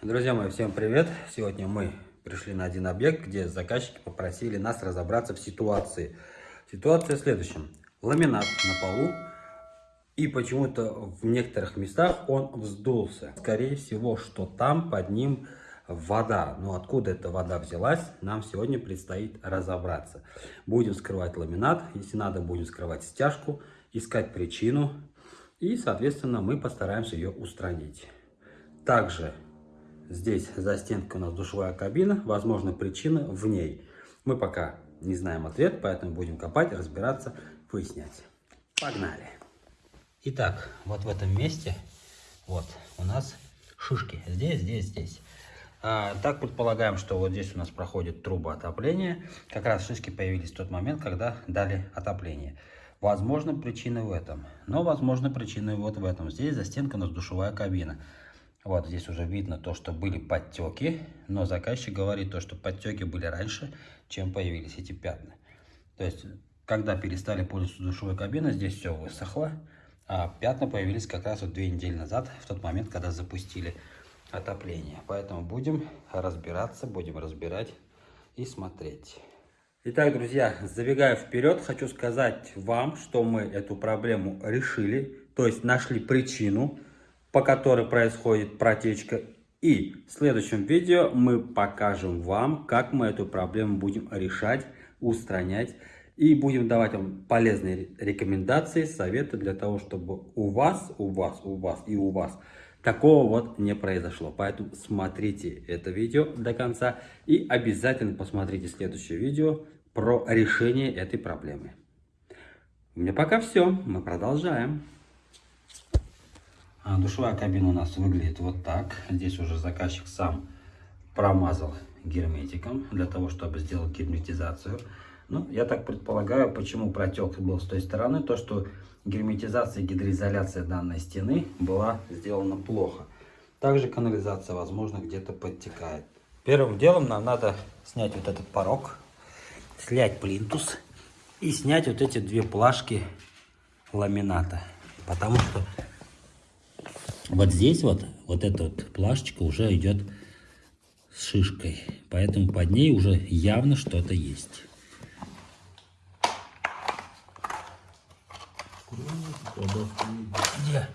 Друзья мои, всем привет! Сегодня мы пришли на один объект, где заказчики попросили нас разобраться в ситуации. Ситуация в следующем. Ламинат на полу, и почему-то в некоторых местах он вздулся. Скорее всего, что там под ним вода. Но откуда эта вода взялась, нам сегодня предстоит разобраться. Будем скрывать ламинат, если надо, будем скрывать стяжку, искать причину. И, соответственно, мы постараемся ее устранить. Также Здесь за стенкой у нас душевая кабина, возможно причина в ней. Мы пока не знаем ответ, поэтому будем копать, разбираться, выяснять. Погнали! Итак, вот в этом месте, вот у нас шишки. Здесь, здесь, здесь. А, так предполагаем, что вот здесь у нас проходит труба отопления. Как раз шишки появились в тот момент, когда дали отопление. Возможно, причина в этом. Но, возможно, причина вот в этом. Здесь за стенкой у нас душевая кабина. Вот здесь уже видно то, что были подтеки, но заказчик говорит то, что подтеки были раньше, чем появились эти пятна. То есть, когда перестали пользоваться душевой кабиной, здесь все высохло, а пятна появились как раз вот две недели назад, в тот момент, когда запустили отопление. Поэтому будем разбираться, будем разбирать и смотреть. Итак, друзья, забегая вперед, хочу сказать вам, что мы эту проблему решили, то есть нашли причину, по которой происходит протечка. И в следующем видео мы покажем вам, как мы эту проблему будем решать, устранять. И будем давать вам полезные рекомендации, советы для того, чтобы у вас, у вас, у вас и у вас такого вот не произошло. Поэтому смотрите это видео до конца и обязательно посмотрите следующее видео про решение этой проблемы. У меня пока все. Мы продолжаем. А, душевая кабина у нас выглядит вот так. Здесь уже заказчик сам промазал герметиком для того, чтобы сделать герметизацию. Ну, я так предполагаю, почему протек был с той стороны, то что герметизация и гидроизоляция данной стены была сделана плохо. Также канализация, возможно, где-то подтекает. Первым делом нам надо снять вот этот порог, снять плинтус и снять вот эти две плашки ламината. Потому что вот здесь вот, вот эта вот плашечка уже идет с шишкой. Поэтому под ней уже явно что-то есть. Где?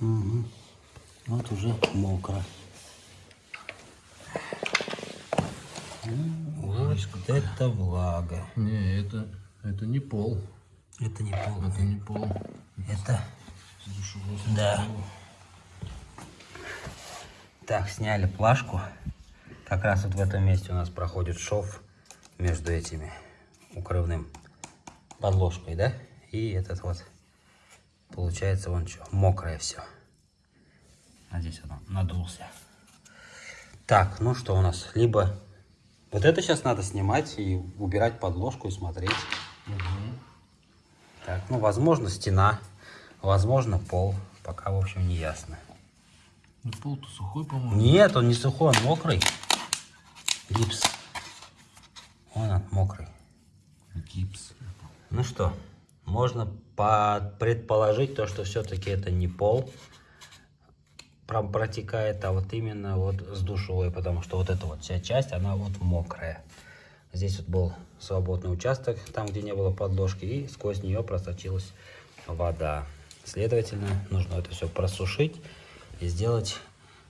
Угу. Вот уже мокро. Вот это влага. Не, это, это не пол. Это не пол. Это не пол. Это... Да. Так, сняли плашку. Как раз вот в этом месте у нас проходит шов между этими укрывным подложкой, да? И этот вот, получается, вон что, мокрое все. А здесь оно надулся. Так, ну что у нас? Либо вот это сейчас надо снимать и убирать подложку и смотреть. Угу. Так, ну, возможно, стена, возможно, пол. Пока, в общем, не ясно. Ну, пол-то сухой, по-моему. Нет, он не сухой, он мокрый. Гипс. Вон он, мокрый. Гипс. Ну что, можно предположить то, что все-таки это не пол протекает, а вот именно вот с душевой, потому что вот эта вот вся часть, она вот мокрая. Здесь вот был свободный участок, там, где не было подложки, и сквозь нее просочилась вода. Следовательно, нужно это все просушить и сделать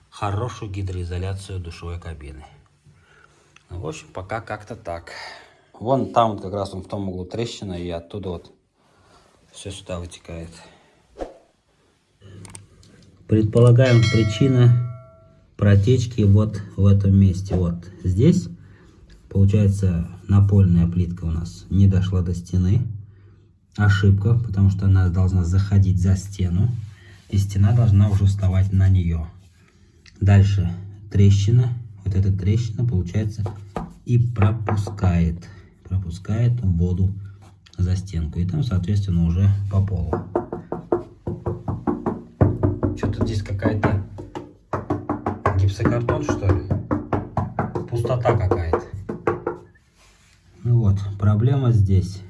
хорошую гидроизоляцию душевой кабины. Ну, в общем, пока как-то так. Вон там вот как раз он в том углу трещина, и оттуда вот все сюда вытекает. Предполагаем причина протечки вот в этом месте. Вот здесь Получается, напольная плитка у нас не дошла до стены. Ошибка, потому что она должна заходить за стену. И стена должна уже вставать на нее. Дальше трещина. Вот эта трещина, получается, и пропускает. Пропускает воду за стенку. И там, соответственно, уже по полу. Что-то здесь какая-то гипсокартон, что ли? Пустота какая-то. Проблема здесь.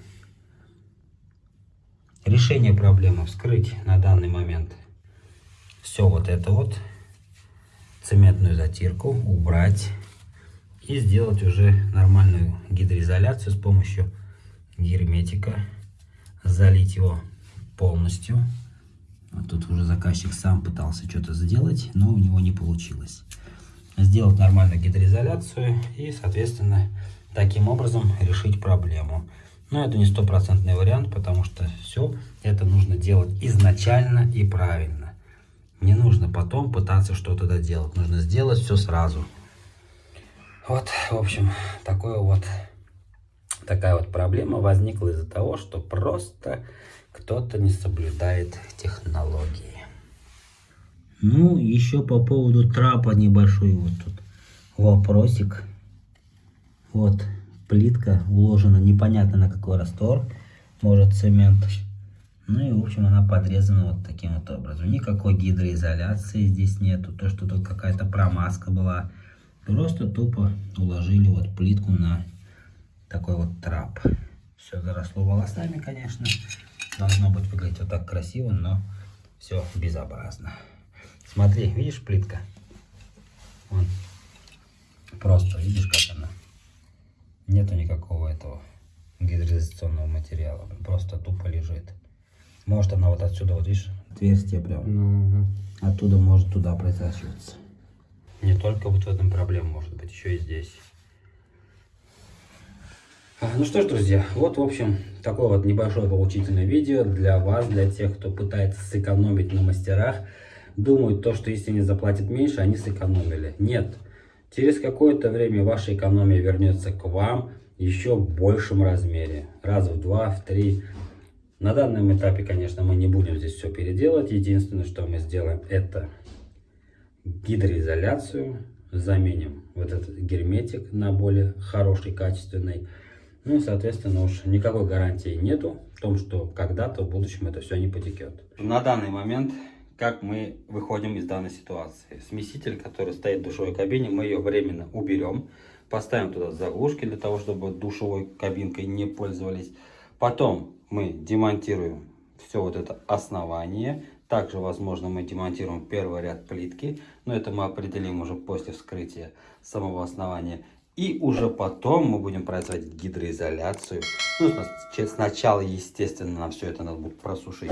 Решение проблемы вскрыть на данный момент все вот это вот, цементную затирку, убрать и сделать уже нормальную гидроизоляцию с помощью герметика, залить его полностью. Вот тут уже заказчик сам пытался что-то сделать, но у него не получилось. Сделать нормальную гидроизоляцию и, соответственно, таким образом решить проблему. Но это не стопроцентный вариант, потому что все это нужно делать изначально и правильно. Не нужно потом пытаться что-то доделать. Нужно сделать все сразу. Вот, в общем, такое вот, такая вот проблема возникла из-за того, что просто кто-то не соблюдает технологии. Ну, еще по поводу трапа небольшой вот тут вопросик. Вот, плитка уложена непонятно на какой раствор. Может цемент. Ну и в общем она подрезана вот таким вот образом. Никакой гидроизоляции здесь нету. То, что тут какая-то промазка была. Просто тупо уложили вот плитку на такой вот трап. Все заросло волосами, конечно. Должно быть выглядеть вот так красиво, но все безобразно. Смотри, видишь плитка? Вон. Просто, видишь, как она? Нету никакого этого гидроизоляционного материала. Просто тупо лежит. Может она вот отсюда, вот видишь, отверстие прям. Ну, Оттуда может туда просачиваться. Не только вот в этом проблема может быть, еще и здесь. А, Ну что ж, друзья, вот, в общем, такое вот небольшое поучительное видео для вас, для тех, кто пытается сэкономить на мастерах. Думают то, что если они заплатят меньше, они сэкономили. Нет. Через какое-то время ваша экономия вернется к вам еще в большем размере. Раз в два, в три. На данном этапе, конечно, мы не будем здесь все переделать. Единственное, что мы сделаем, это гидроизоляцию. Заменим вот этот герметик на более хороший, качественный. Ну и, соответственно, уж никакой гарантии нету в том, что когда-то в будущем это все не потекет. На данный момент, как мы выходим из данной ситуации? Смеситель, который стоит в душевой кабине, мы ее временно уберем. Поставим туда заглушки для того, чтобы душевой кабинкой не пользовались. Потом мы демонтируем все вот это основание. Также, возможно, мы демонтируем первый ряд плитки, но это мы определим уже после вскрытия самого основания. И уже потом мы будем производить гидроизоляцию. Ну, сна- сначала, естественно, нам все это надо будет просушить,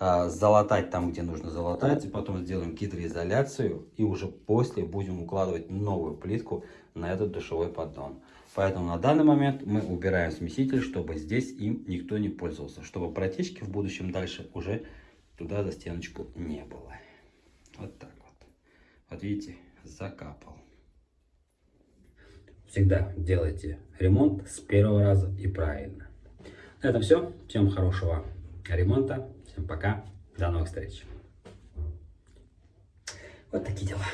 залатать там, где нужно залатать, и потом сделаем гидроизоляцию, и уже после будем укладывать новую плитку на этот душевой поддон. Поэтому на данный момент мы убираем смеситель, чтобы здесь им никто не пользовался, чтобы протечки в будущем дальше уже туда за стеночку не было. Вот так вот. Вот видите, закапал. Всегда делайте ремонт с первого раза и правильно. На этом все. Всем хорошего ремонта. Всем пока. До новых встреч. Вот такие дела.